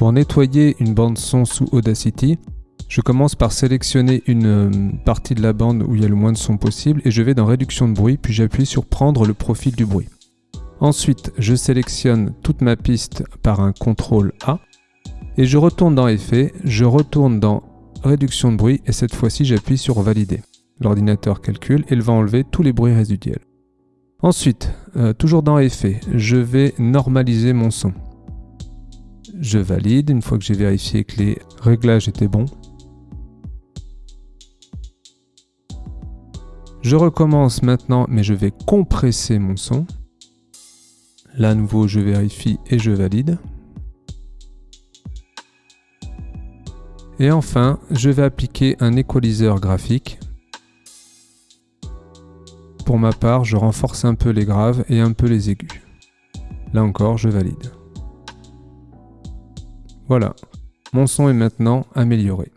Pour nettoyer une bande son sous Audacity, je commence par sélectionner une euh, partie de la bande où il y a le moins de son possible et je vais dans réduction de bruit puis j'appuie sur prendre le profil du bruit. Ensuite, je sélectionne toute ma piste par un CTRL A et je retourne dans effet, je retourne dans réduction de bruit et cette fois-ci j'appuie sur valider. L'ordinateur calcule et il va enlever tous les bruits résiduels. Ensuite, euh, toujours dans effet, je vais normaliser mon son. Je valide une fois que j'ai vérifié que les réglages étaient bons. Je recommence maintenant, mais je vais compresser mon son. Là, nouveau, je vérifie et je valide. Et enfin, je vais appliquer un équaliseur graphique. Pour ma part, je renforce un peu les graves et un peu les aigus. Là encore, je valide. Voilà, mon son est maintenant amélioré.